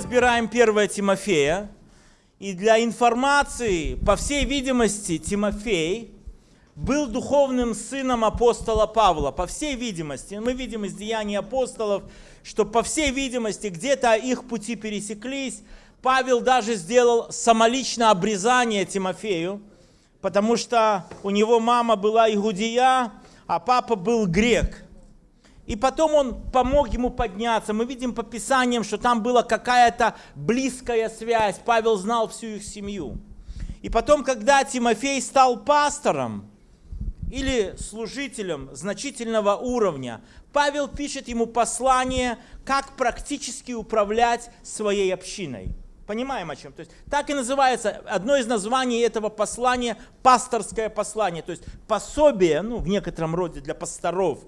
разбираем 1 Тимофея. И для информации, по всей видимости, Тимофей был духовным сыном апостола Павла. По всей видимости, мы видим из деяний апостолов, что по всей видимости где-то их пути пересеклись. Павел даже сделал самолично обрезание Тимофею, потому что у него мама была иудея, а папа был грек. И потом он помог ему подняться. Мы видим по Писаниям, что там была какая-то близкая связь. Павел знал всю их семью. И потом, когда Тимофей стал пастором или служителем значительного уровня, Павел пишет ему послание, как практически управлять своей общиной. Понимаем о чем? То есть так и называется, одно из названий этого послания – пасторское послание, то есть пособие, ну, в некотором роде для пасторов.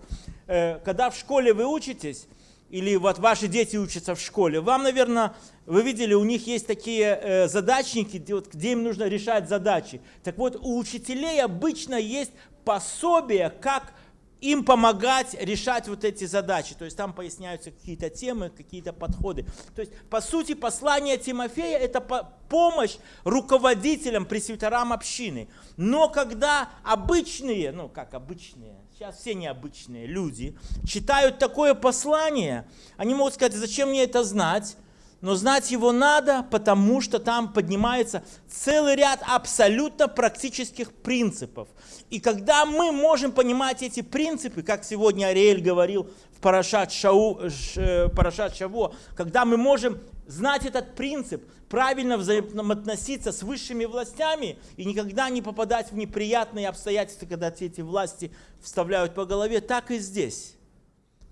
Э, когда в школе вы учитесь, или вот ваши дети учатся в школе, вам, наверное, вы видели, у них есть такие э, задачники, где, им нужно решать задачи. Так вот, у учителей обычно есть пособие, как им помогать решать вот эти задачи. То есть там поясняются какие-то темы, какие-то подходы. То есть, по сути, послание Тимофея – это помощь руководителям, пресвитерам общины. Но когда обычные, ну как обычные, сейчас все необычные люди, читают такое послание, они могут сказать, зачем мне это знать? Но знать его надо, потому что там поднимается целый ряд абсолютно практических принципов. И когда мы можем понимать эти принципы, как сегодня Ариэль говорил в Парашат, Шау, э, Парашат Шаво, когда мы можем знать этот принцип, правильно взаимоотноситься с высшими властями и никогда не попадать в неприятные обстоятельства, когда эти власти вставляют по голове, так и здесь.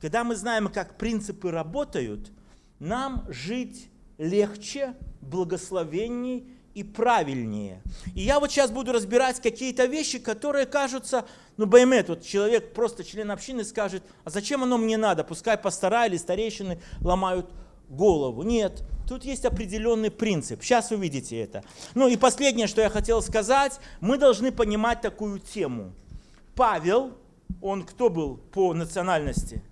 Когда мы знаем, как принципы работают – нам жить легче, благословенней и правильнее. И я вот сейчас буду разбирать какие-то вещи, которые кажутся, ну, Баймет, вот человек, просто член общины скажет, а зачем оно мне надо? Пускай пастора или старейшины ломают голову. Нет, тут есть определенный принцип. Сейчас увидите это. Ну и последнее, что я хотел сказать, мы должны понимать такую тему. Павел, он кто был по национальности?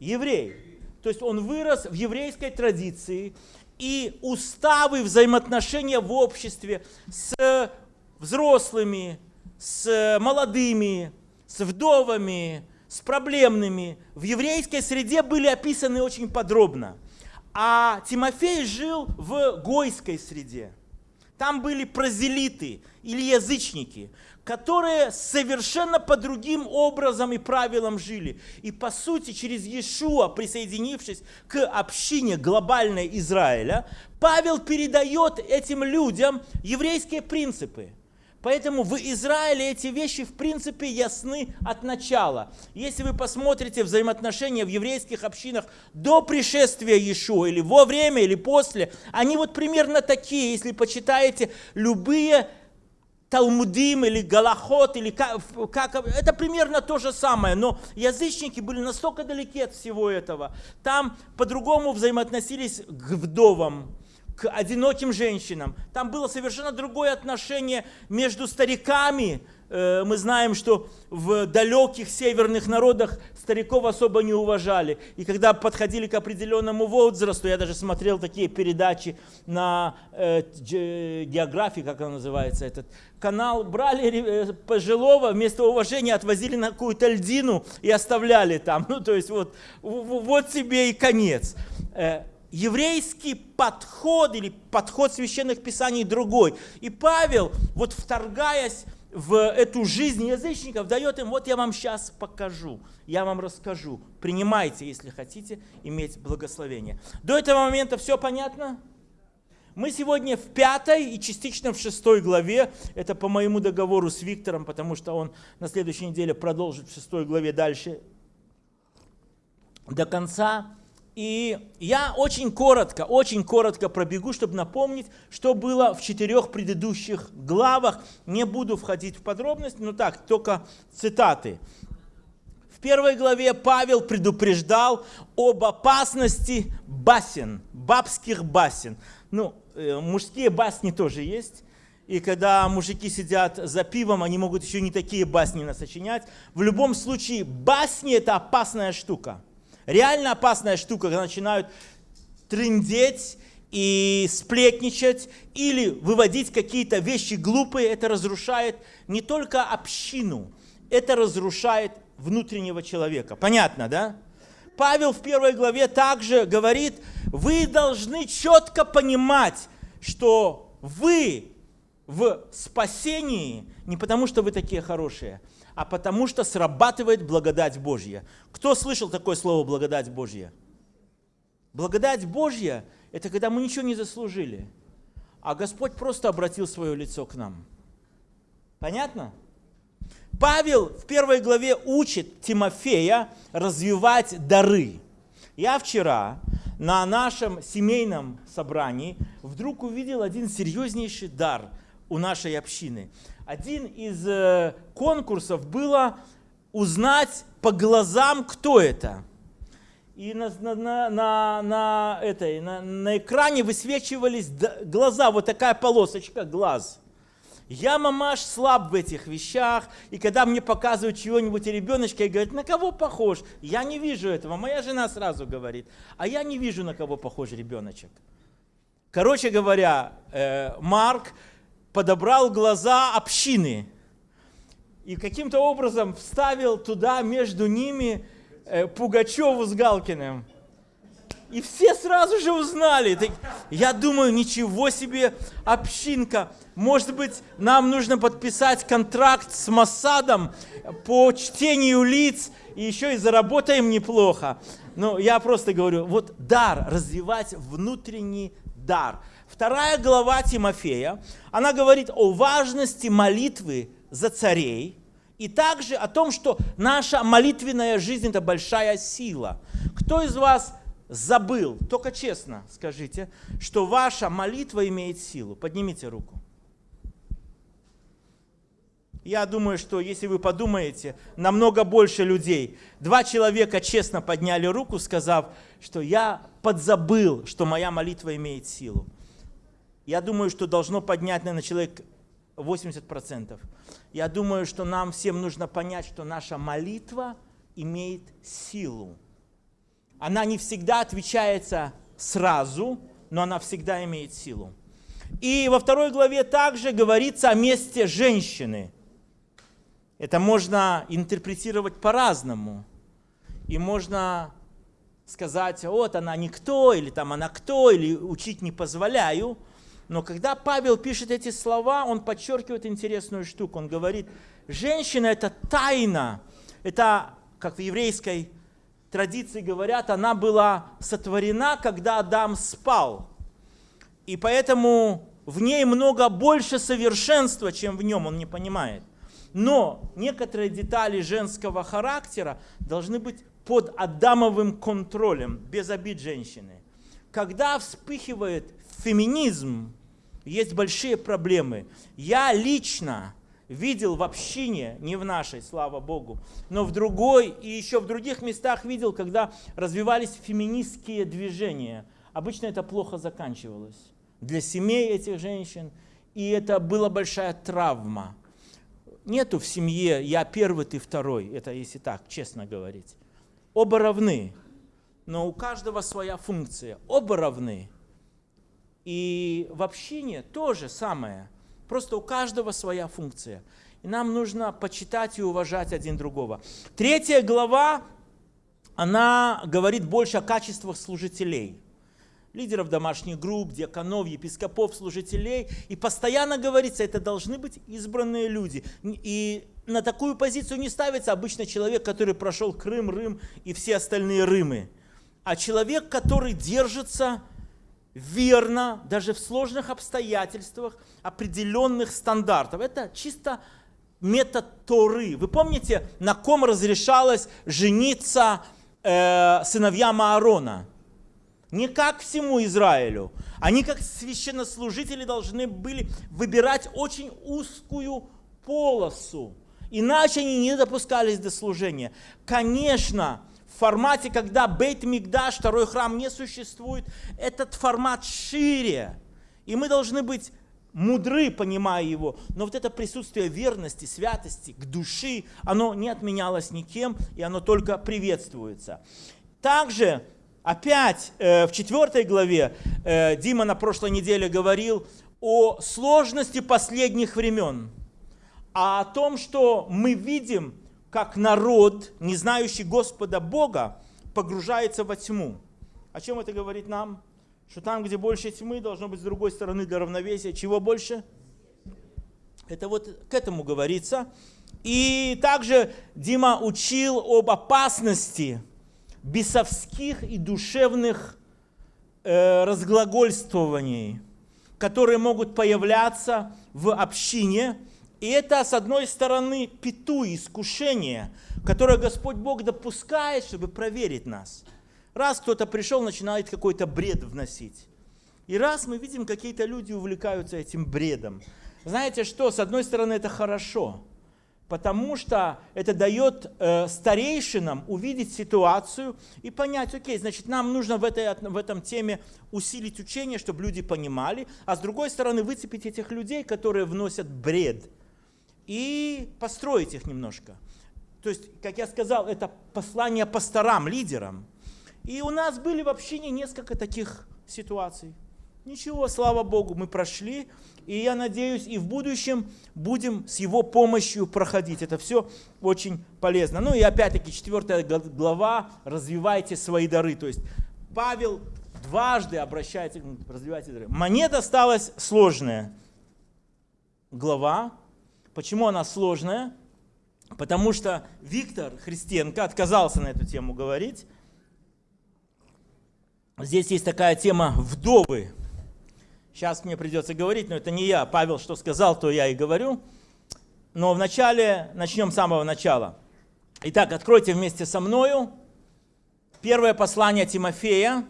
Еврей. То есть он вырос в еврейской традиции, и уставы взаимоотношения в обществе с взрослыми, с молодыми, с вдовами, с проблемными в еврейской среде были описаны очень подробно. А Тимофей жил в гойской среде. Там были прозелиты или язычники которые совершенно по другим образом и правилам жили. И по сути, через Иешуа, присоединившись к общине глобальной Израиля, Павел передает этим людям еврейские принципы. Поэтому в Израиле эти вещи в принципе ясны от начала. Если вы посмотрите взаимоотношения в еврейских общинах до пришествия Иешуа, или во время, или после, они вот примерно такие, если почитаете любые Талмудим или Галахот, или как, как, это примерно то же самое, но язычники были настолько далеки от всего этого. Там по-другому взаимоотносились к вдовам, к одиноким женщинам. Там было совершенно другое отношение между стариками, Э, мы знаем, что в далеких северных народах стариков особо не уважали. И когда подходили к определенному возрасту, я даже смотрел такие передачи на э, географии, как он называется, этот канал, брали э, пожилого, вместо уважения отвозили на какую-то льдину и оставляли там. Ну, то есть вот, вот тебе и конец э, еврейский подход или подход священных писаний другой. И Павел, вот вторгаясь в эту жизнь язычников, дает им, вот я вам сейчас покажу, я вам расскажу. Принимайте, если хотите иметь благословение. До этого момента все понятно? Мы сегодня в пятой и частично в шестой главе. Это по моему договору с Виктором, потому что он на следующей неделе продолжит в шестой главе дальше до конца. И я очень коротко, очень коротко пробегу, чтобы напомнить, что было в четырех предыдущих главах. Не буду входить в подробности, но так, только цитаты. В первой главе Павел предупреждал об опасности басен, бабских басен. Ну, э, мужские басни тоже есть. И когда мужики сидят за пивом, они могут еще не такие басни насочинять. В любом случае, басни – это опасная штука. Реально опасная штука, когда начинают трындеть и сплетничать или выводить какие-то вещи глупые, это разрушает не только общину, это разрушает внутреннего человека. Понятно, да? Павел в первой главе также говорит, вы должны четко понимать, что вы в спасении не потому, что вы такие хорошие, а потому что срабатывает благодать Божья. Кто слышал такое слово благодать Божья? Благодать Божья – это когда мы ничего не заслужили, а Господь просто обратил свое лицо к нам. Понятно? Павел в первой главе учит Тимофея развивать дары. Я вчера на нашем семейном собрании вдруг увидел один серьезнейший дар у нашей общины. Один из э, конкурсов было узнать по глазам, кто это. И на, на, на, на, этой, на, на экране высвечивались глаза, вот такая полосочка глаз. Я, мамаш, слаб в этих вещах, и когда мне показывают чего-нибудь ребеночка и говорят, на кого похож? Я не вижу этого. Моя жена сразу говорит, а я не вижу, на кого похож ребеночек. Короче говоря, э, Марк подобрал глаза общины и каким-то образом вставил туда между ними э, Пугачеву с Галкиным. И все сразу же узнали. Я думаю, ничего себе общинка. Может быть, нам нужно подписать контракт с Масадом по чтению лиц, и еще и заработаем неплохо. Но я просто говорю, вот дар, развивать внутренний дар. Вторая глава Тимофея, она говорит о важности молитвы за царей, и также о том, что наша молитвенная жизнь – это большая сила. Кто из вас забыл, только честно скажите, что ваша молитва имеет силу. Поднимите руку. Я думаю, что если вы подумаете, намного больше людей. Два человека честно подняли руку, сказав, что я подзабыл, что моя молитва имеет силу. Я думаю, что должно поднять, наверное, человек 80%. Я думаю, что нам всем нужно понять, что наша молитва имеет силу. Она не всегда отвечается сразу, но она всегда имеет силу. И во второй главе также говорится о месте женщины. Это можно интерпретировать по-разному. И можно сказать, вот она никто, или там она кто, или учить не позволяю. Но когда Павел пишет эти слова, он подчеркивает интересную штуку. Он говорит, женщина это тайна. Это, как в еврейской традиции говорят, она была сотворена, когда Адам спал. И поэтому в ней много больше совершенства, чем в нем, он не понимает. Но некоторые детали женского характера должны быть под Адамовым контролем, без обид женщины. Когда вспыхивает феминизм, есть большие проблемы. Я лично видел в общине, не в нашей, слава Богу, но в другой и еще в других местах видел, когда развивались феминистские движения. Обычно это плохо заканчивалось для семей этих женщин, и это была большая травма. Нету в семье «я первый, ты второй», это если так, честно говорить. Оба равны, но у каждого своя функция. Оба равны. И в общине то же самое – Просто у каждого своя функция. И нам нужно почитать и уважать один другого. Третья глава, она говорит больше о качествах служителей. Лидеров домашних групп, диаконов, епископов, служителей. И постоянно говорится, это должны быть избранные люди. И на такую позицию не ставится обычно человек, который прошел Крым, Рым и все остальные Рымы. А человек, который держится верно, даже в сложных обстоятельствах, определенных стандартов. Это чисто метод Торы. Вы помните, на ком разрешалось жениться э, сыновьям Аарона? Не как всему Израилю. Они как священнослужители должны были выбирать очень узкую полосу. Иначе они не допускались до служения. Конечно, формате, когда Бейт Мигдаш, второй храм не существует, этот формат шире. И мы должны быть мудры, понимая его. Но вот это присутствие верности, святости, к души, оно не отменялось никем, и оно только приветствуется. Также опять э, в четвертой главе э, Дима на прошлой неделе говорил о сложности последних времен, а о том, что мы видим, как народ, не знающий Господа Бога, погружается во тьму. О чем это говорит нам? Что там, где больше тьмы, должно быть с другой стороны для равновесия. Чего больше? Это вот к этому говорится. И также Дима учил об опасности бесовских и душевных э, разглагольствований, которые могут появляться в общине. И это, с одной стороны, пету, искушение, которое Господь Бог допускает, чтобы проверить нас. Раз кто-то пришел, начинает какой-то бред вносить. И раз мы видим, какие-то люди увлекаются этим бредом. Знаете что, с одной стороны, это хорошо, потому что это дает э, старейшинам увидеть ситуацию и понять, окей, значит, нам нужно в, этой, в этом теме усилить учение, чтобы люди понимали, а с другой стороны, выцепить этих людей, которые вносят бред, и построить их немножко. То есть, как я сказал, это послание пасторам, лидерам. И у нас были в общине несколько таких ситуаций. Ничего, слава Богу, мы прошли, и я надеюсь, и в будущем будем с его помощью проходить. Это все очень полезно. Ну и опять-таки, четвертая глава, развивайте свои дары. То есть Павел дважды обращается, развивайте дары. Мне досталась сложная глава. Почему она сложная? Потому что Виктор Христенко отказался на эту тему говорить. Здесь есть такая тема «вдовы». Сейчас мне придется говорить, но это не я. Павел что сказал, то я и говорю. Но вначале начнем с самого начала. Итак, откройте вместе со мною первое послание Тимофея.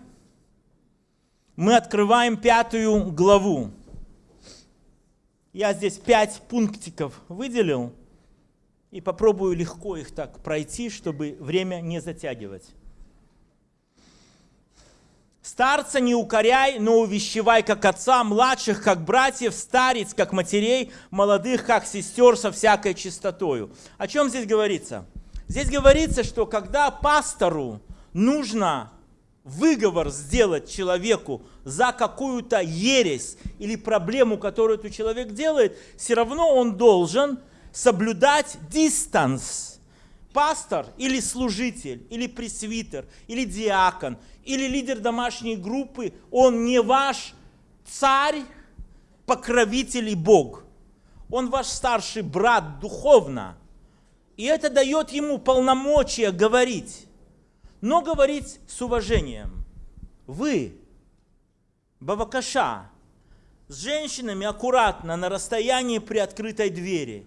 Мы открываем пятую главу. Я здесь пять пунктиков выделил и попробую легко их так пройти, чтобы время не затягивать. Старца не укоряй, но увещевай, как отца, младших, как братьев, старец, как матерей, молодых, как сестер, со всякой чистотою. О чем здесь говорится? Здесь говорится, что когда пастору нужно выговор сделать человеку за какую-то ересь или проблему, которую этот человек делает, все равно он должен соблюдать дистанс. Пастор или служитель, или пресвитер, или диакон – или лидер домашней группы, он не ваш царь, покровитель и Бог. Он ваш старший брат духовно. И это дает ему полномочия говорить. Но говорить с уважением. Вы, Бавакаша, с женщинами аккуратно на расстоянии при открытой двери.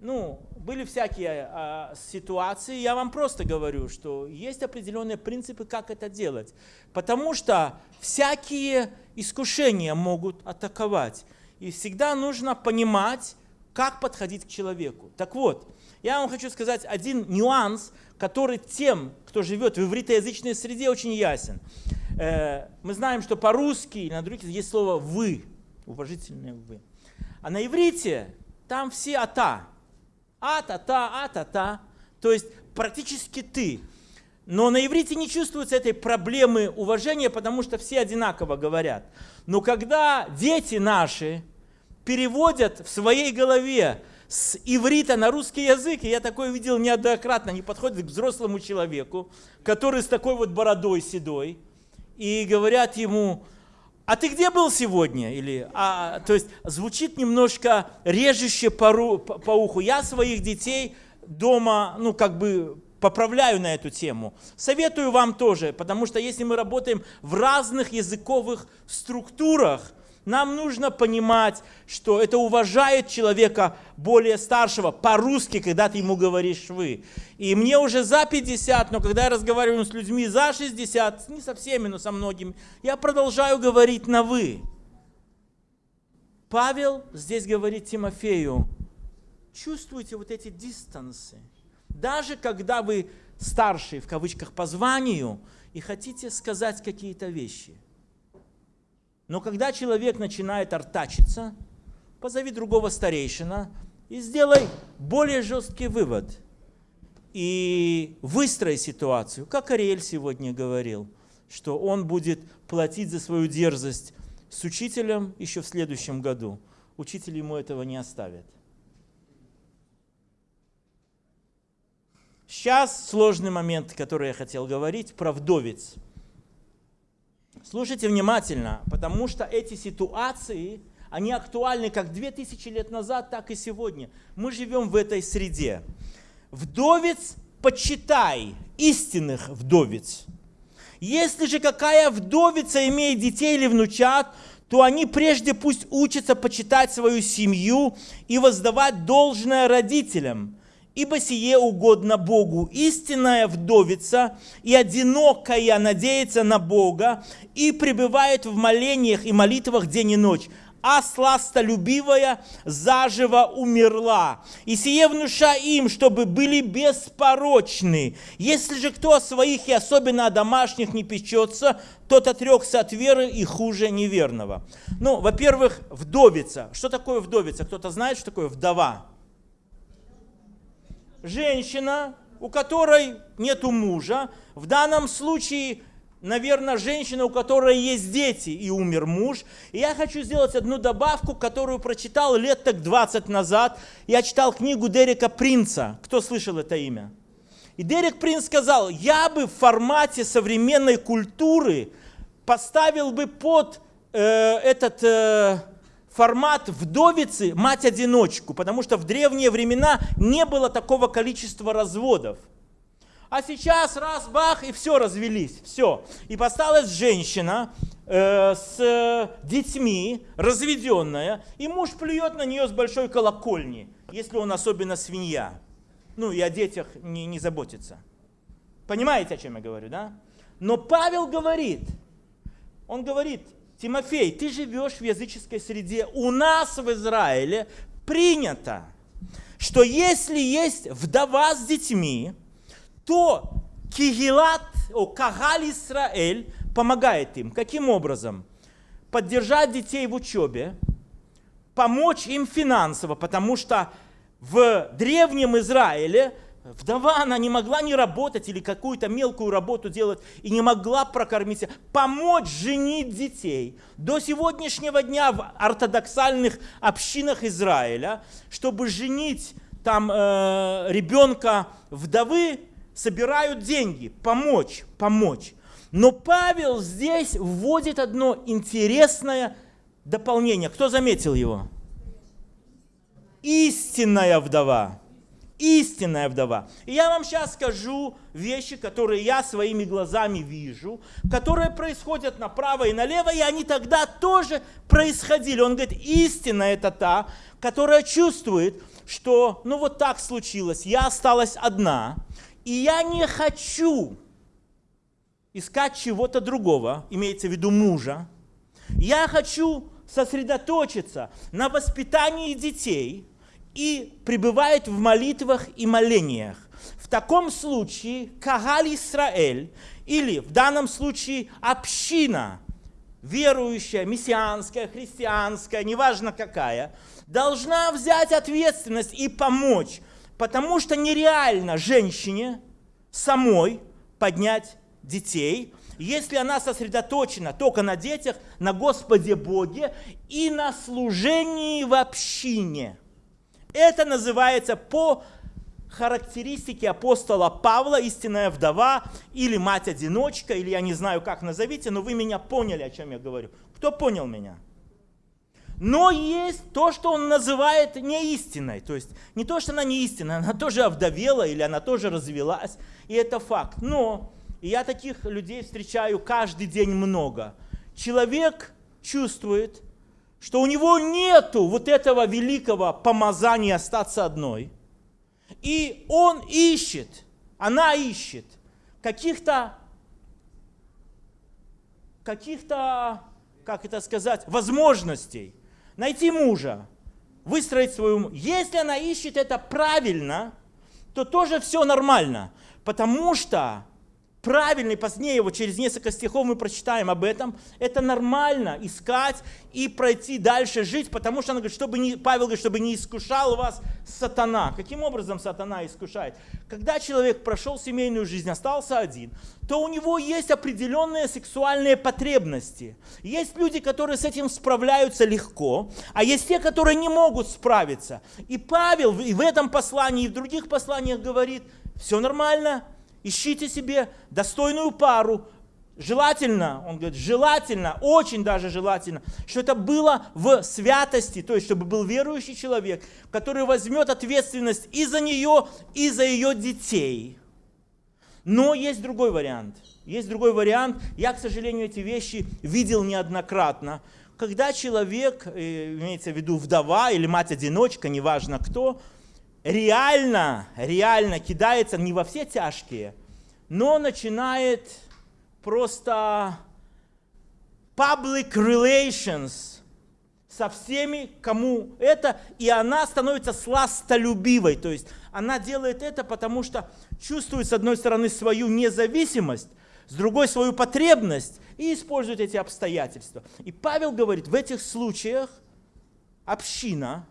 Ну, были всякие а, ситуации, я вам просто говорю, что есть определенные принципы, как это делать. Потому что всякие искушения могут атаковать. И всегда нужно понимать, как подходить к человеку. Так вот, я вам хочу сказать один нюанс, который тем, кто живет в ивритоязычной среде, очень ясен. Э, мы знаем, что по-русски и на других есть слово «вы», уважительное «вы». А на иврите там все «ата», а-та-та, а-та-та. То есть практически ты. Но на иврите не чувствуется этой проблемы уважения, потому что все одинаково говорят. Но когда дети наши переводят в своей голове с иврита на русский язык, и я такое видел неоднократно, они подходят к взрослому человеку, который с такой вот бородой седой, и говорят ему, а ты где был сегодня? Или, а, то есть звучит немножко режуще по, по, по уху. Я своих детей дома, ну как бы поправляю на эту тему. Советую вам тоже, потому что если мы работаем в разных языковых структурах, нам нужно понимать, что это уважает человека более старшего по-русски, когда ты ему говоришь «вы». И мне уже за 50, но когда я разговариваю с людьми за 60, не со всеми, но со многими, я продолжаю говорить на «вы». Павел здесь говорит Тимофею, чувствуйте вот эти дистансы. Даже когда вы старший, в кавычках, по званию, и хотите сказать какие-то вещи – но когда человек начинает артачиться, позови другого старейшина и сделай более жесткий вывод. и выстроить ситуацию, как Ариэль сегодня говорил, что он будет платить за свою дерзость с учителем еще в следующем году. Учитель ему этого не оставит. Сейчас сложный момент, который я хотел говорить, про вдовец. Слушайте внимательно, потому что эти ситуации, они актуальны как 2000 лет назад, так и сегодня. Мы живем в этой среде. Вдовец, почитай истинных вдовец. Если же какая вдовица имеет детей или внучат, то они прежде пусть учатся почитать свою семью и воздавать должное родителям, ибо сие угодно Богу. Истинная вдовица и одинокая надеется на Бога и пребывает в молениях и молитвах день и ночь а сластолюбивая заживо умерла. И сие внуша им, чтобы были беспорочны. Если же кто о своих и особенно о домашних не печется, тот отрекся от веры и хуже неверного. Ну, во-первых, вдовица. Что такое вдовица? Кто-то знает, что такое вдова? Женщина, у которой нету мужа. В данном случае наверное, женщина, у которой есть дети, и умер муж. И я хочу сделать одну добавку, которую прочитал лет так 20 назад. Я читал книгу Дерека Принца. Кто слышал это имя? И Дерек Принц сказал, я бы в формате современной культуры поставил бы под э, этот э, формат вдовицы мать-одиночку, потому что в древние времена не было такого количества разводов. А сейчас раз, бах, и все, развелись, все. И осталась женщина э, с детьми, разведенная, и муж плюет на нее с большой колокольни, если он особенно свинья. Ну и о детях не, не заботится. Понимаете, о чем я говорю, да? Но Павел говорит, он говорит, Тимофей, ты живешь в языческой среде, у нас в Израиле принято, что если есть вдова с детьми, то Кигилат, о, Кагаль Исраэль помогает им. Каким образом? Поддержать детей в учебе, помочь им финансово, потому что в древнем Израиле вдова, она не могла не работать или какую-то мелкую работу делать и не могла прокормить, помочь женить детей. До сегодняшнего дня в ортодоксальных общинах Израиля, чтобы женить там э, ребенка вдовы, собирают деньги, помочь, помочь. Но Павел здесь вводит одно интересное дополнение. Кто заметил его? Истинная вдова. Истинная вдова. И я вам сейчас скажу вещи, которые я своими глазами вижу, которые происходят направо и налево, и они тогда тоже происходили. Он говорит, истина это та, которая чувствует, что ну вот так случилось, я осталась одна, и я не хочу искать чего-то другого, имеется в виду мужа. Я хочу сосредоточиться на воспитании детей и пребывает в молитвах и молениях. В таком случае Кагаль Исраэль, или в данном случае община, верующая, мессианская, христианская, неважно какая, должна взять ответственность и помочь Потому что нереально женщине самой поднять детей, если она сосредоточена только на детях, на Господе Боге и на служении в общине. Это называется по характеристике апостола Павла, истинная вдова или мать-одиночка, или я не знаю, как назовите, но вы меня поняли, о чем я говорю. Кто понял меня? Но есть то, что он называет неистиной. То есть не то, что она неистинная, она тоже овдовела или она тоже развелась. И это факт. Но я таких людей встречаю каждый день много. Человек чувствует, что у него нету вот этого великого помазания остаться одной. И он ищет, она ищет каких-то, каких-то, как это сказать, возможностей найти мужа, выстроить свою... Если она ищет это правильно, то тоже все нормально. Потому что правильный, позднее, вот через несколько стихов мы прочитаем об этом, это нормально искать и пройти дальше жить, потому что он говорит, чтобы не, Павел говорит, чтобы не искушал вас сатана. Каким образом сатана искушает? Когда человек прошел семейную жизнь, остался один, то у него есть определенные сексуальные потребности. Есть люди, которые с этим справляются легко, а есть те, которые не могут справиться. И Павел и в этом послании, и в других посланиях говорит, все нормально, ищите себе достойную пару, Желательно, он говорит, желательно, очень даже желательно, что это было в святости, то есть чтобы был верующий человек, который возьмет ответственность и за нее, и за ее детей. Но есть другой вариант. Есть другой вариант. Я, к сожалению, эти вещи видел неоднократно. Когда человек, э, имеется в виду вдова или мать-одиночка, неважно кто, реально, реально кидается не во все тяжкие, но начинает просто public relations со всеми, кому это, и она становится сластолюбивой. То есть она делает это, потому что чувствует, с одной стороны, свою независимость, с другой свою потребность и использует эти обстоятельства. И Павел говорит, в этих случаях община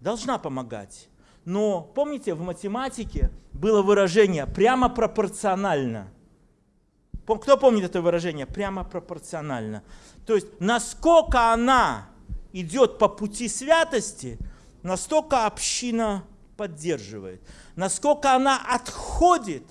должна помогать. Но помните, в математике было выражение прямо пропорционально. Кто помнит это выражение? Прямо пропорционально. То есть, насколько она идет по пути святости, настолько община поддерживает. Насколько она отходит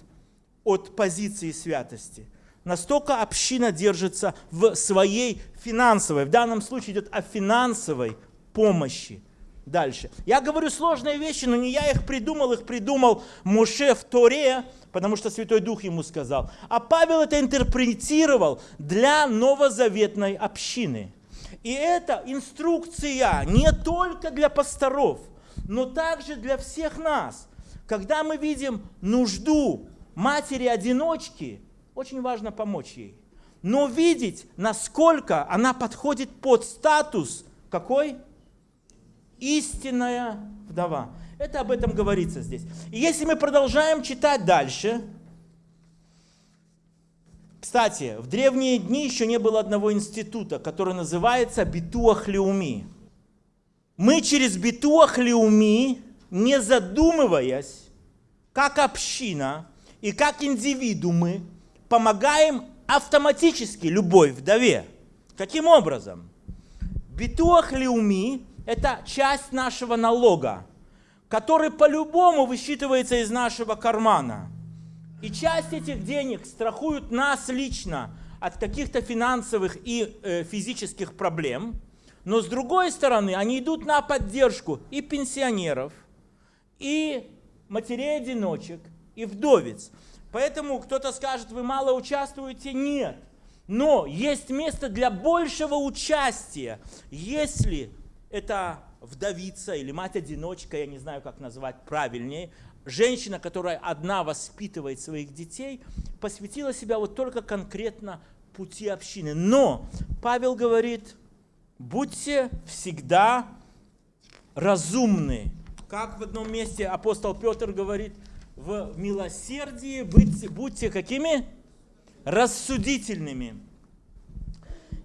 от позиции святости, настолько община держится в своей финансовой, в данном случае идет о финансовой помощи дальше. Я говорю сложные вещи, но не я их придумал, их придумал Моше в Торе, потому что Святой Дух ему сказал. А Павел это интерпретировал для новозаветной общины. И это инструкция не только для пасторов, но также для всех нас. Когда мы видим нужду матери-одиночки, очень важно помочь ей. Но видеть, насколько она подходит под статус какой? Истинная вдова. Это об этом говорится здесь. И если мы продолжаем читать дальше, кстати, в древние дни еще не было одного института, который называется Битуахлеуми. Мы через Битуахлеуми, не задумываясь, как община и как индивидуумы, помогаем автоматически любой вдове. Каким образом? Битуахлеуми это часть нашего налога, который по-любому высчитывается из нашего кармана. И часть этих денег страхуют нас лично от каких-то финансовых и э, физических проблем, но с другой стороны они идут на поддержку и пенсионеров, и матерей-одиночек, и вдовец. Поэтому кто-то скажет, вы мало участвуете. Нет. Но есть место для большего участия, если это вдовица или мать-одиночка, я не знаю, как назвать правильнее, женщина, которая одна воспитывает своих детей, посвятила себя вот только конкретно пути общины. Но Павел говорит, будьте всегда разумны. Как в одном месте апостол Петр говорит, в милосердии будьте, будьте какими? Рассудительными.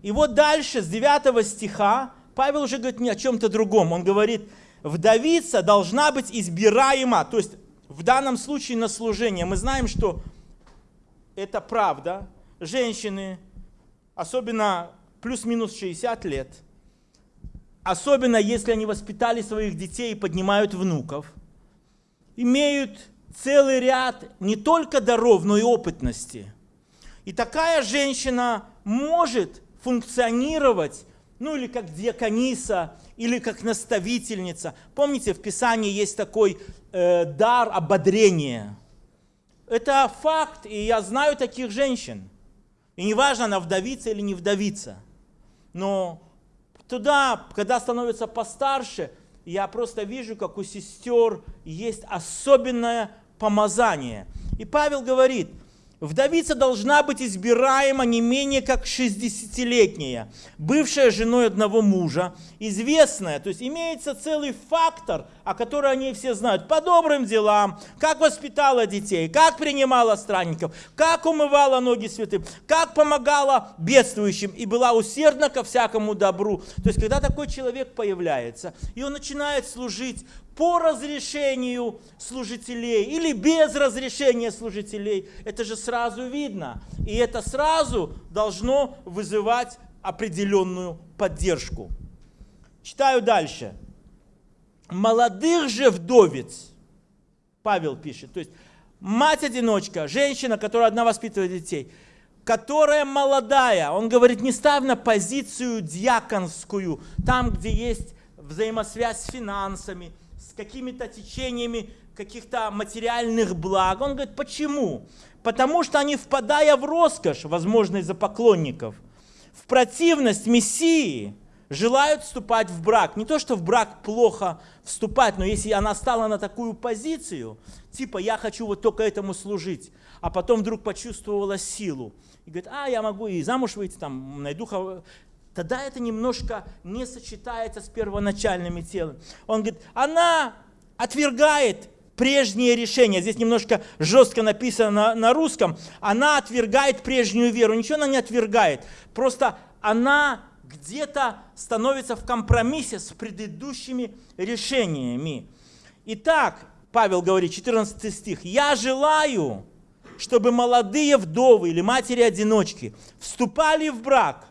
И вот дальше, с 9 стиха, Павел уже говорит не о чем-то другом. Он говорит, вдовица должна быть избираема. То есть в данном случае на служение. Мы знаем, что это правда. Женщины, особенно плюс-минус 60 лет, особенно если они воспитали своих детей и поднимают внуков, имеют целый ряд не только даров, но и опытности. И такая женщина может функционировать ну или как диакониса, или как наставительница. Помните, в Писании есть такой э, дар ободрения. Это факт, и я знаю таких женщин. И неважно, она вдовица или не вдовица. Но туда, когда становится постарше, я просто вижу, как у сестер есть особенное помазание. И Павел говорит, Вдовица должна быть избираема не менее как 60-летняя, бывшая женой одного мужа, известная, то есть имеется целый фактор, о котором они все знают, по добрым делам, как воспитала детей, как принимала странников, как умывала ноги святым, как помогала бедствующим и была усердна ко всякому добру. То есть, когда такой человек появляется, и он начинает служить по разрешению служителей или без разрешения служителей, это же сразу видно. И это сразу должно вызывать определенную поддержку. Читаю дальше. Молодых же вдовец, Павел пишет, то есть мать-одиночка, женщина, которая одна воспитывает детей, которая молодая, он говорит, не ставь на позицию дьяконскую, там, где есть взаимосвязь с финансами, с какими-то течениями каких-то материальных благ. Он говорит, почему? Потому что они, впадая в роскошь, возможно, из-за поклонников, в противность Мессии, желают вступать в брак. Не то, что в брак плохо вступать, но если она стала на такую позицию, типа я хочу вот только этому служить, а потом вдруг почувствовала силу, и говорит, а, я могу и замуж выйти, там, найду тогда это немножко не сочетается с первоначальными телами. Он говорит, она отвергает прежнее решение. Здесь немножко жестко написано на, на русском. Она отвергает прежнюю веру. Ничего она не отвергает. Просто она где-то становится в компромиссе с предыдущими решениями. Итак, Павел говорит, 14 стих, «Я желаю, чтобы молодые вдовы или матери-одиночки вступали в брак,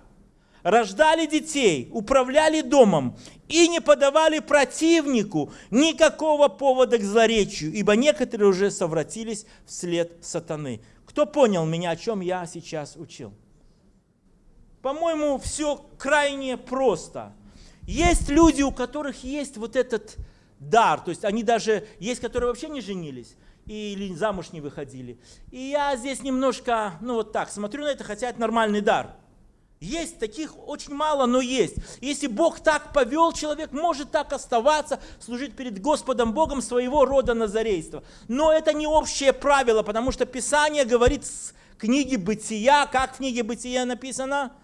рождали детей, управляли домом и не подавали противнику никакого повода к злоречию, ибо некоторые уже совратились вслед сатаны. Кто понял меня, о чем я сейчас учил? По-моему, все крайне просто. Есть люди, у которых есть вот этот дар, то есть они даже, есть, которые вообще не женились, или замуж не выходили. И я здесь немножко, ну вот так, смотрю на это, хотя это нормальный дар – есть таких очень мало, но есть. Если Бог так повел, человек может так оставаться, служить перед Господом Богом своего рода назарейства. Но это не общее правило, потому что Писание говорит с книги Бытия, как в книге Бытия написано –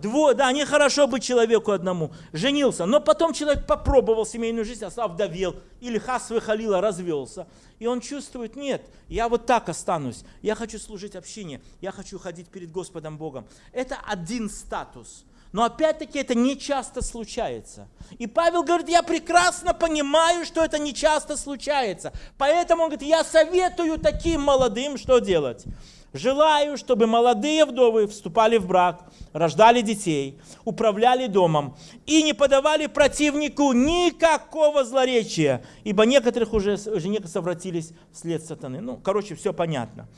Дво, да, нехорошо быть человеку одному. Женился, но потом человек попробовал семейную жизнь, а стал вдовел, или хас выхалила, развелся. И он чувствует, нет, я вот так останусь, я хочу служить общине, я хочу ходить перед Господом Богом. Это один статус. Но опять-таки это не часто случается. И Павел говорит, я прекрасно понимаю, что это не часто случается. Поэтому он говорит, я советую таким молодым, что делать. Желаю, чтобы молодые вдовы вступали в брак, рождали детей, управляли домом и не подавали противнику никакого злоречия, ибо некоторых уже, уже некоторые совратились вслед сатаны. Ну, короче, все понятно.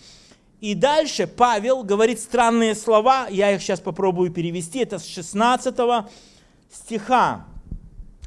И дальше Павел говорит странные слова, я их сейчас попробую перевести, это с 16 стиха.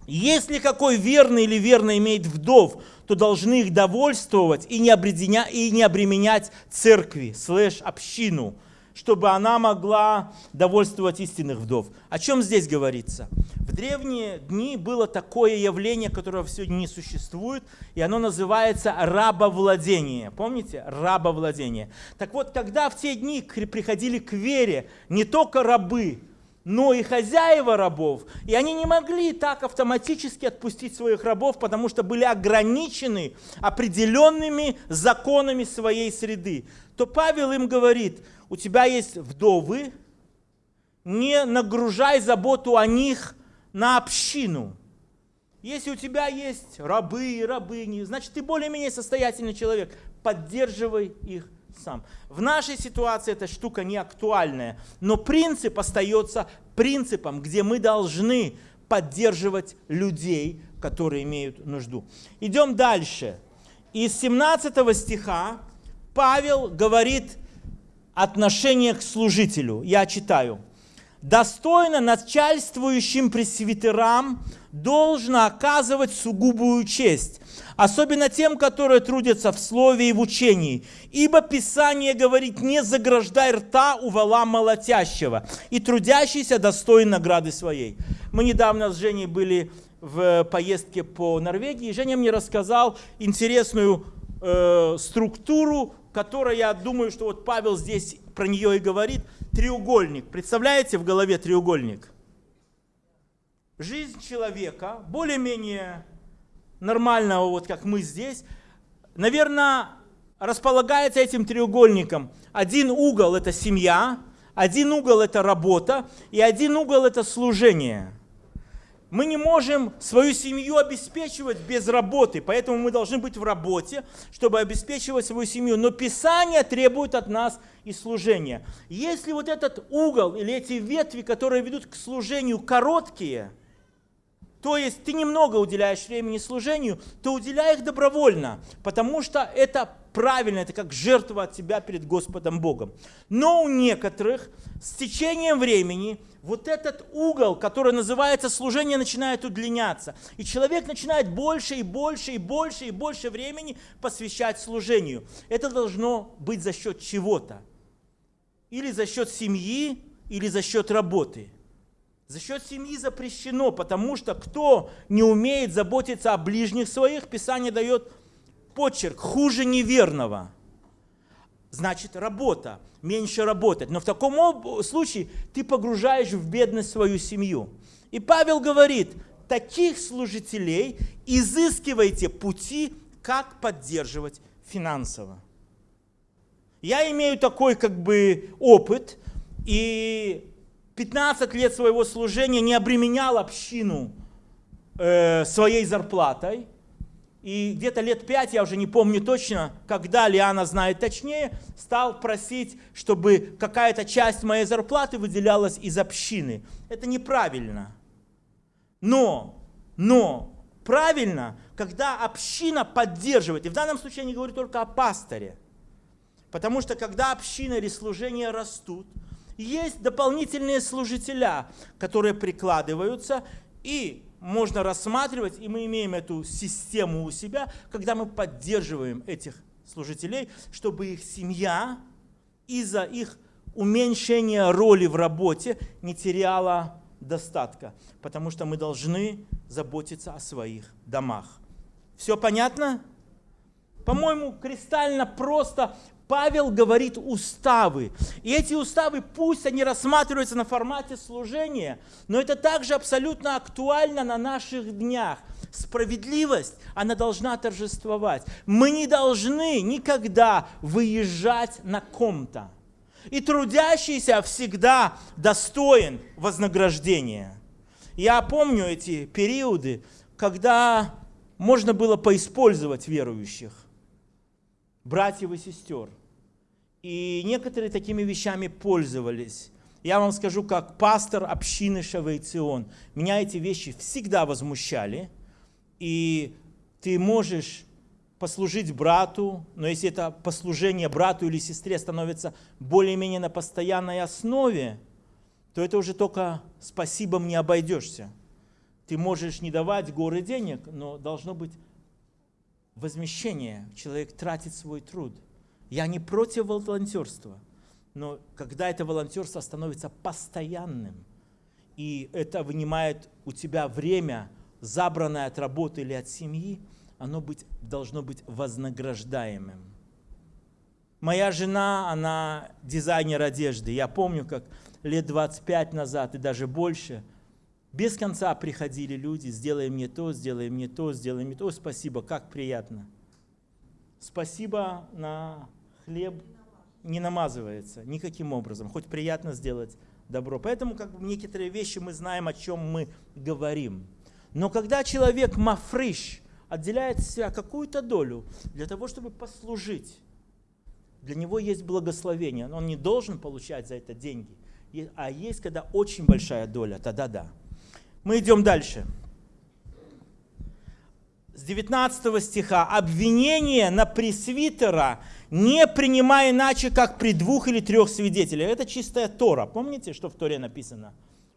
Если какой верный или верно имеет вдов, то должны их довольствовать и не, обременя, и не обременять церкви, слэш общину, чтобы она могла довольствовать истинных вдов. О чем здесь говорится? В древние дни было такое явление, которого сегодня не существует, и оно называется рабовладение. Помните? Рабовладение. Так вот, когда в те дни приходили к вере не только рабы, но и хозяева рабов. И они не могли так автоматически отпустить своих рабов, потому что были ограничены определенными законами своей среды. То Павел им говорит, у тебя есть вдовы, не нагружай заботу о них на общину. Если у тебя есть рабы и рабыни, значит ты более-менее состоятельный человек, поддерживай их сам. В нашей ситуации эта штука не актуальная, но принцип остается принципом, где мы должны поддерживать людей, которые имеют нужду. Идем дальше. Из 17 стиха Павел говорит отношение к служителю. Я читаю. «Достойно начальствующим пресвитерам должно оказывать сугубую честь, особенно тем, которые трудятся в слове и в учении. Ибо Писание говорит, не заграждай рта у вала молотящего, и трудящийся достоин награды своей. Мы недавно с Женей были в поездке по Норвегии, и Женя мне рассказал интересную э, структуру которая, я думаю, что вот Павел здесь про нее и говорит, треугольник. Представляете в голове треугольник? Жизнь человека, более-менее нормального, вот как мы здесь, наверное, располагается этим треугольником. Один угол – это семья, один угол – это работа, и один угол – это служение – мы не можем свою семью обеспечивать без работы, поэтому мы должны быть в работе, чтобы обеспечивать свою семью. Но Писание требует от нас и служения. Если вот этот угол или эти ветви, которые ведут к служению, короткие, то есть ты немного уделяешь времени служению, то уделяй их добровольно, потому что это правильно, это как жертва от тебя перед Господом Богом. Но у некоторых с течением времени – вот этот угол, который называется служение, начинает удлиняться. И человек начинает больше и больше и больше и больше времени посвящать служению. Это должно быть за счет чего-то. Или за счет семьи, или за счет работы. За счет семьи запрещено, потому что кто не умеет заботиться о ближних своих, Писание дает почерк хуже неверного. Значит, работа меньше работать. Но в таком случае ты погружаешь в бедность свою семью. И Павел говорит, таких служителей изыскивайте пути, как поддерживать финансово. Я имею такой как бы опыт, и 15 лет своего служения не обременял общину э, своей зарплатой. И где-то лет пять, я уже не помню точно, когда Лиана знает точнее, стал просить, чтобы какая-то часть моей зарплаты выделялась из общины. Это неправильно. Но, но правильно, когда община поддерживает, и в данном случае я не говорю только о пасторе, потому что когда община или служение растут, есть дополнительные служителя, которые прикладываются, и можно рассматривать, и мы имеем эту систему у себя, когда мы поддерживаем этих служителей, чтобы их семья из-за их уменьшения роли в работе не теряла достатка, потому что мы должны заботиться о своих домах. Все понятно? По-моему, кристально просто Павел говорит уставы. И эти уставы, пусть они рассматриваются на формате служения, но это также абсолютно актуально на наших днях. Справедливость, она должна торжествовать. Мы не должны никогда выезжать на ком-то. И трудящийся всегда достоин вознаграждения. Я помню эти периоды, когда можно было поиспользовать верующих братьев и сестер. И некоторые такими вещами пользовались. Я вам скажу, как пастор общины Шавейцион, меня эти вещи всегда возмущали. И ты можешь послужить брату, но если это послужение брату или сестре становится более-менее на постоянной основе, то это уже только спасибо не обойдешься. Ты можешь не давать горы денег, но должно быть возмещение, человек тратит свой труд. Я не против волонтерства, но когда это волонтерство становится постоянным, и это вынимает у тебя время, забранное от работы или от семьи, оно быть, должно быть вознаграждаемым. Моя жена, она дизайнер одежды. Я помню, как лет 25 назад и даже больше – без конца приходили люди, сделай мне то, сделай мне то, сделай мне то. Спасибо, как приятно. Спасибо на хлеб не намазывается никаким образом, хоть приятно сделать добро. Поэтому как бы некоторые вещи мы знаем, о чем мы говорим. Но когда человек мафриш отделяет себя какую-то долю для того, чтобы послужить, для него есть благословение. Он не должен получать за это деньги. А есть, когда очень большая доля, тогда да. Мы идем дальше. С 19 стиха. «Обвинение на пресвитера не принимая иначе, как при двух или трех свидетелях». Это чистая Тора. Помните, что в Торе написано?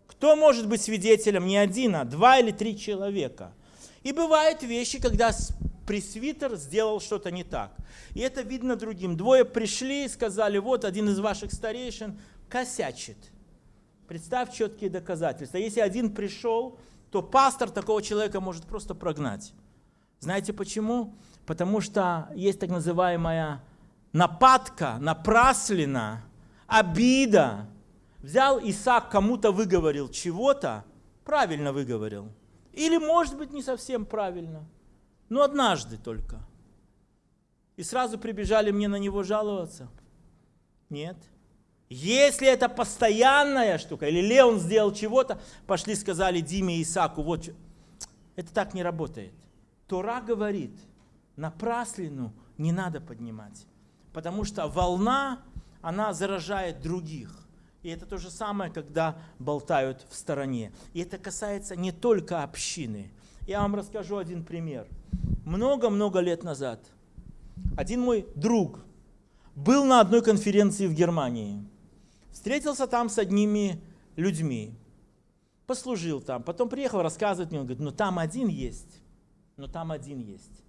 Кто может быть свидетелем? Не один, а два или три человека. И бывают вещи, когда пресвитер сделал что-то не так. И это видно другим. Двое пришли и сказали, вот один из ваших старейшин косячит – Представь четкие доказательства. Если один пришел, то пастор такого человека может просто прогнать. Знаете почему? Потому что есть так называемая нападка, напраслина, обида. Взял Исаак, кому-то выговорил чего-то, правильно выговорил. Или, может быть, не совсем правильно, но однажды только. И сразу прибежали мне на него жаловаться. Нет. Если это постоянная штука, или Леон сделал чего-то, пошли сказали Диме и Исаку, вот, это так не работает. Тора говорит, напраслину не надо поднимать, потому что волна, она заражает других. И это то же самое, когда болтают в стороне. И это касается не только общины. Я вам расскажу один пример. Много-много лет назад один мой друг был на одной конференции в Германии. Встретился там с одними людьми. Послужил там. Потом приехал рассказывать мне. Он говорит, ну там один есть. Но там один есть.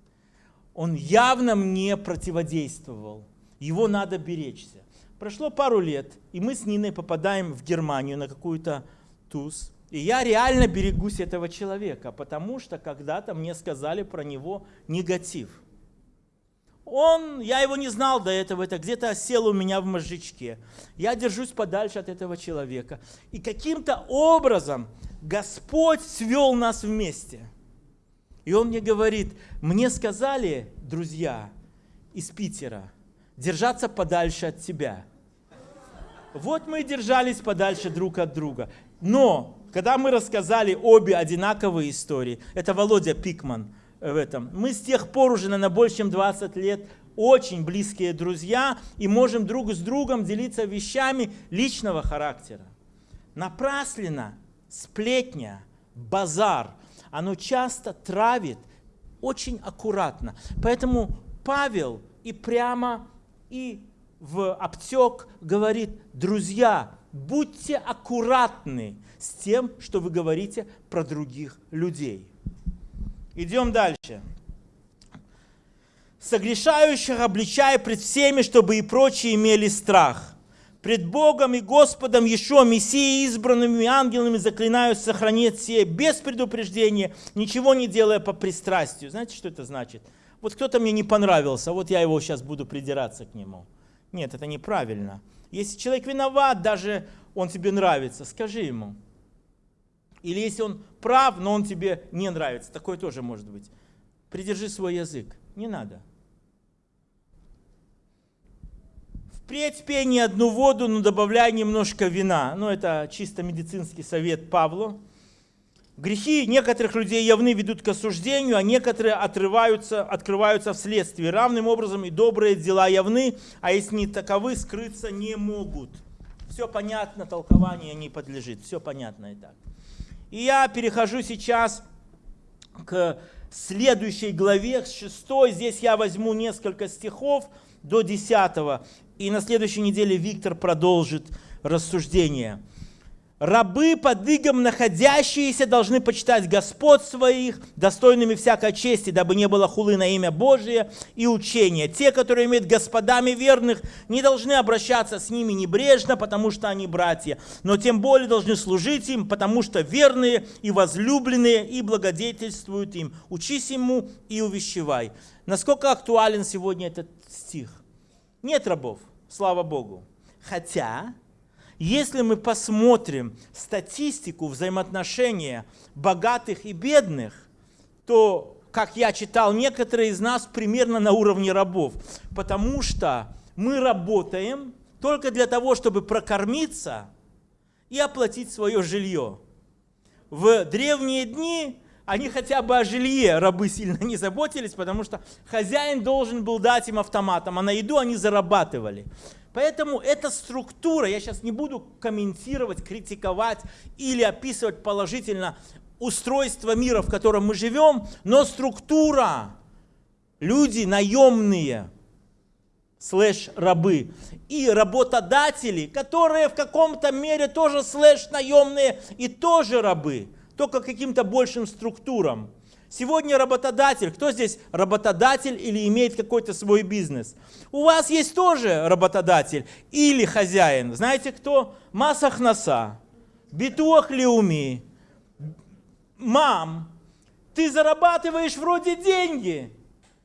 Он явно мне противодействовал. Его надо беречься. Прошло пару лет, и мы с Ниной попадаем в Германию на какую-то туз. И я реально берегусь этого человека, потому что когда-то мне сказали про него негатив. Он, я его не знал до этого, это где-то сел у меня в мозжечке. Я держусь подальше от этого человека. И каким-то образом Господь свел нас вместе. И он мне говорит, мне сказали, друзья из Питера, держаться подальше от тебя. Вот мы и держались подальше друг от друга. Но, когда мы рассказали обе одинаковые истории, это Володя Пикман в этом, мы с тех пор уже, на больше чем 20 лет, очень близкие друзья и можем друг с другом делиться вещами личного характера. Напраслина, сплетня, базар, оно часто травит очень аккуратно. Поэтому Павел и прямо и в обтек говорит, друзья, будьте аккуратны с тем, что вы говорите про других людей. Идем дальше. Согрешающих обличай пред всеми, чтобы и прочие имели страх. Пред Богом и Господом еще Мессией, избранными ангелами заклинают сохранить все без предупреждения, ничего не делая по пристрастию. Знаете, что это значит? Вот кто-то мне не понравился, вот я его сейчас буду придираться к нему. Нет, это неправильно. Если человек виноват, даже он тебе нравится, скажи ему. Или если он прав, но он тебе не нравится, такое тоже может быть. Придержи свой язык, не надо. Впредь пей не одну воду, но добавляй немножко вина. Ну, это чисто медицинский совет Павлу. Грехи некоторых людей явны ведут к осуждению, а некоторые отрываются, открываются вследствие. Равным образом и добрые дела явны, а если не таковы, скрыться не могут. Все понятно, толкование не подлежит. Все понятно и так. И я перехожу сейчас к следующей главе, с 6. Здесь я возьму несколько стихов до 10. И на следующей неделе Виктор продолжит рассуждение. Рабы под игом находящиеся должны почитать Господ своих, достойными всякой чести, дабы не было хулы на имя Божие и учения. Те, которые имеют господами верных, не должны обращаться с ними небрежно, потому что они братья, но тем более должны служить им, потому что верные и возлюбленные и благодетельствуют им. Учись ему и увещевай. Насколько актуален сегодня этот стих? Нет рабов, слава Богу. Хотя если мы посмотрим статистику взаимоотношения богатых и бедных, то, как я читал, некоторые из нас примерно на уровне рабов, потому что мы работаем только для того, чтобы прокормиться и оплатить свое жилье. В древние дни они хотя бы о жилье рабы сильно не заботились, потому что хозяин должен был дать им автоматом, а на еду они зарабатывали. Поэтому эта структура, я сейчас не буду комментировать, критиковать или описывать положительно устройство мира, в котором мы живем, но структура, люди наемные, слэш рабы, и работодатели, которые в каком-то мере тоже слэш наемные и тоже рабы, только каким-то большим структурам. Сегодня работодатель, кто здесь работодатель или имеет какой-то свой бизнес? У вас есть тоже работодатель или хозяин. Знаете кто? Масахнаса, битуах лиуми, мам. Ты зарабатываешь вроде деньги,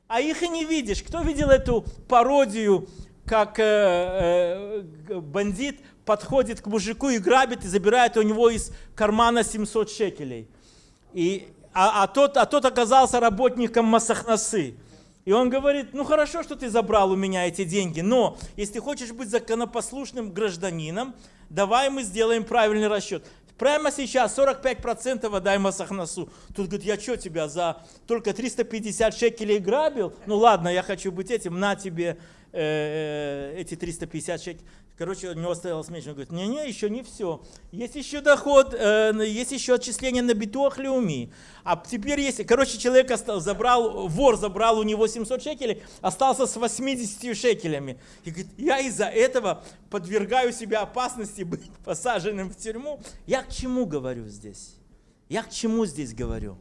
а их и не видишь. Кто видел эту пародию, как э, э, бандит подходит к мужику и грабит, и забирает у него из кармана 700 шекелей. И, а, а, тот, а тот оказался работником Масахнасы. И он говорит, ну хорошо, что ты забрал у меня эти деньги, но если хочешь быть законопослушным гражданином, давай мы сделаем правильный расчет. Прямо сейчас 45% отдай Масахнасу. Тут говорит, я что тебя за только 350 шекелей грабил? Ну ладно, я хочу быть этим, на тебе э, э эти 350 шекелей. Короче, у него стоял меньше. Он говорит, не-не, еще не все. Есть еще доход, э, есть еще отчисление на битуах Леуми. А теперь есть, короче, человек остал, забрал, вор забрал у него 700 шекелей, остался с 80 шекелями. И говорит, я из-за этого подвергаю себя опасности быть посаженным в тюрьму. Я к чему говорю здесь? Я к чему здесь говорю?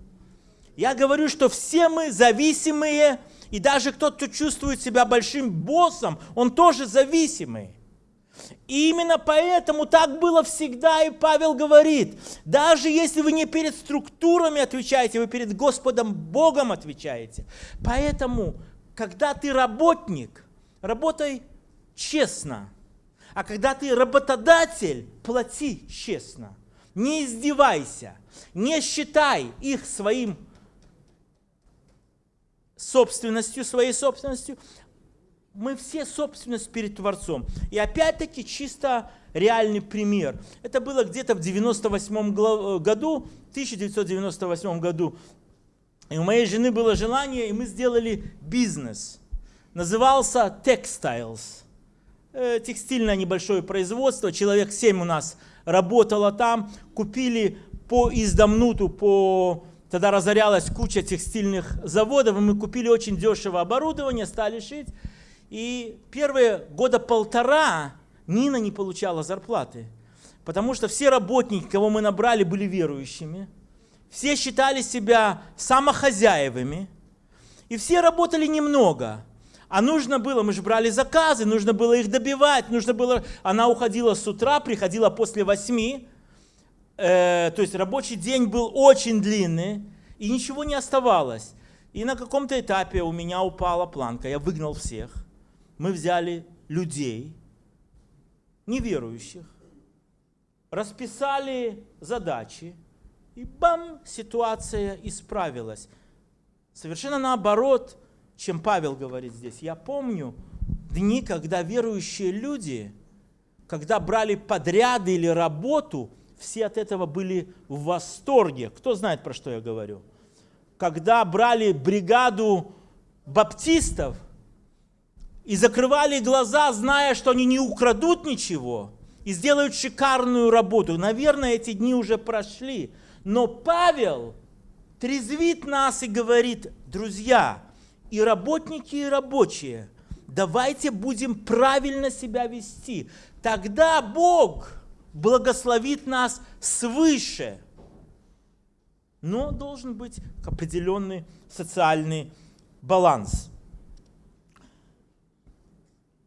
Я говорю, что все мы зависимые, и даже кто-то чувствует себя большим боссом, он тоже зависимый. И именно поэтому так было всегда, и Павел говорит, даже если вы не перед структурами отвечаете, вы перед Господом Богом отвечаете. Поэтому, когда ты работник, работай честно. А когда ты работодатель, плати честно. Не издевайся, не считай их своим собственностью, своей собственностью, мы все собственность перед Творцом. И опять-таки чисто реальный пример. Это было где-то в 98 э, году, 1998 году. И у моей жены было желание, и мы сделали бизнес. Назывался Textiles. Э, текстильное небольшое производство. Человек 7 у нас работало там. Купили по издамнуту, по Тогда разорялась куча текстильных заводов, и мы купили очень дешево оборудование, стали шить. И первые года полтора Нина не получала зарплаты, потому что все работники, кого мы набрали, были верующими. Все считали себя самохозяевыми, и все работали немного. А нужно было, мы же брали заказы, нужно было их добивать, нужно было... Она уходила с утра, приходила после восьми, э, то есть рабочий день был очень длинный, и ничего не оставалось. И на каком-то этапе у меня упала планка, я выгнал всех мы взяли людей, неверующих, расписали задачи, и бам, ситуация исправилась. Совершенно наоборот, чем Павел говорит здесь. Я помню дни, когда верующие люди, когда брали подряды или работу, все от этого были в восторге. Кто знает, про что я говорю? Когда брали бригаду баптистов – и закрывали глаза, зная, что они не украдут ничего и сделают шикарную работу. Наверное, эти дни уже прошли. Но Павел трезвит нас и говорит, друзья, и работники, и рабочие, давайте будем правильно себя вести. Тогда Бог благословит нас свыше. Но должен быть определенный социальный баланс.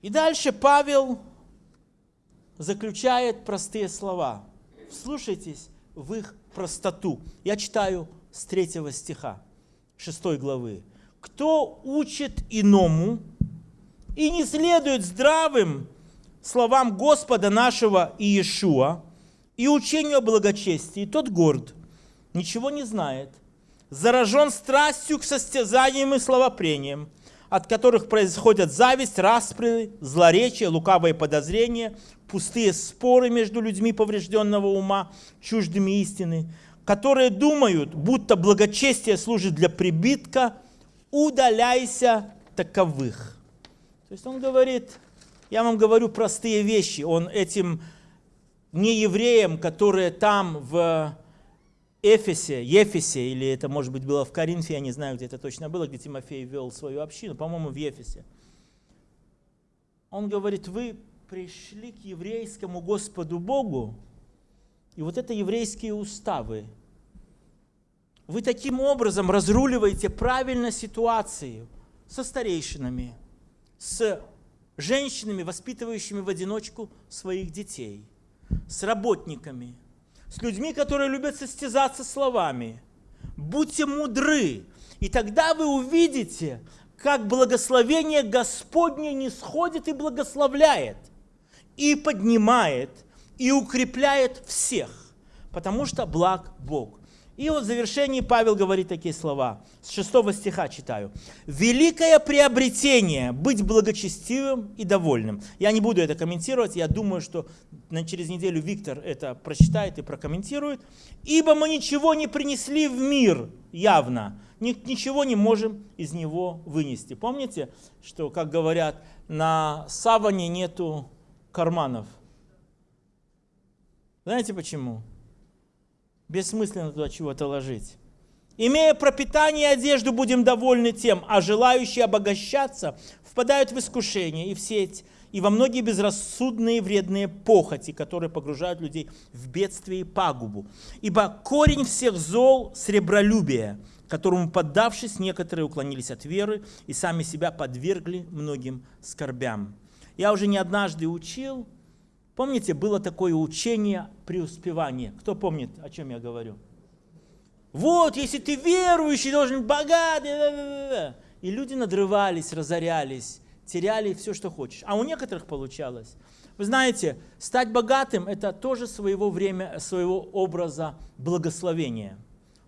И дальше Павел заключает простые слова. Слушайтесь в их простоту. Я читаю с третьего стиха, шестой главы. «Кто учит иному и не следует здравым словам Господа нашего Иешуа и учению о благочестии, тот горд, ничего не знает, заражен страстью к состязаниям и словопрениям, от которых происходят зависть, распри, злоречие, лукавые подозрения, пустые споры между людьми поврежденного ума, чуждыми истины, которые думают, будто благочестие служит для прибитка, удаляйся таковых. То есть он говорит, я вам говорю простые вещи, он этим неевреям, которые там в Эфесе, Ефесе, или это, может быть, было в Коринфе, я не знаю, где это точно было, где Тимофей вел свою общину, по-моему, в Ефесе. Он говорит, вы пришли к еврейскому Господу Богу, и вот это еврейские уставы. Вы таким образом разруливаете правильно ситуацию со старейшинами, с женщинами, воспитывающими в одиночку своих детей, с работниками – с людьми, которые любят состязаться словами. Будьте мудры, и тогда вы увидите, как благословение Господне не сходит и благословляет, и поднимает, и укрепляет всех, потому что благ Бог. И вот в завершении Павел говорит такие слова. С 6 стиха читаю. «Великое приобретение – быть благочестивым и довольным». Я не буду это комментировать, я думаю, что через неделю Виктор это прочитает и прокомментирует. «Ибо мы ничего не принесли в мир явно, ничего не можем из него вынести». Помните, что, как говорят, на саване нету карманов? Знаете почему? Бессмысленно туда чего-то ложить. Имея пропитание и одежду, будем довольны тем, а желающие обогащаться впадают в искушение и в сеть, и во многие безрассудные вредные похоти, которые погружают людей в бедствие и пагубу. Ибо корень всех зол – сребролюбие, которому, поддавшись, некоторые уклонились от веры и сами себя подвергли многим скорбям. Я уже не однажды учил, Помните, было такое учение преуспевания. Кто помнит, о чем я говорю? Вот, если ты верующий, должен богатый. И люди надрывались, разорялись, теряли все, что хочешь. А у некоторых получалось. Вы знаете, стать богатым – это тоже своего время, своего образа благословения.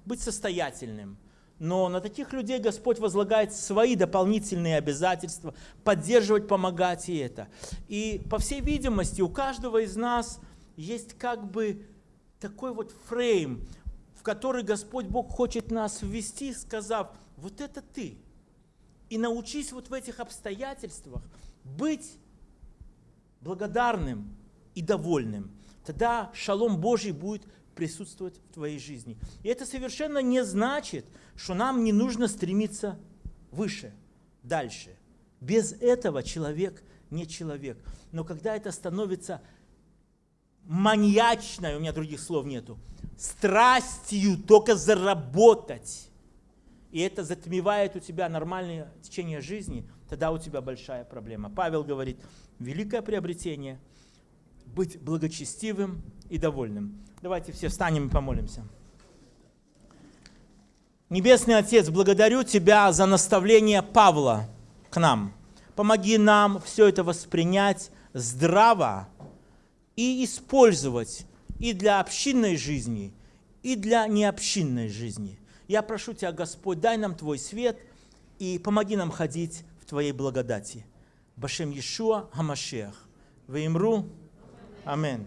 Быть состоятельным – но на таких людей Господь возлагает свои дополнительные обязательства, поддерживать, помогать и это. И по всей видимости у каждого из нас есть как бы такой вот фрейм, в который Господь Бог хочет нас ввести, сказав, вот это ты. И научись вот в этих обстоятельствах быть благодарным и довольным. Тогда шалом Божий будет присутствовать в твоей жизни. И это совершенно не значит, что нам не нужно стремиться выше, дальше. Без этого человек не человек. Но когда это становится маньячной, у меня других слов нету, страстью только заработать, и это затмевает у тебя нормальное течение жизни, тогда у тебя большая проблема. Павел говорит, великое приобретение – быть благочестивым и довольным. Давайте все встанем и помолимся. Небесный Отец, благодарю Тебя за наставление Павла к нам. Помоги нам все это воспринять здраво и использовать и для общинной жизни, и для необщинной жизни. Я прошу Тебя, Господь, дай нам Твой свет и помоги нам ходить в Твоей благодати. Башем Иешуа Хамашех. Ваимру. Аминь.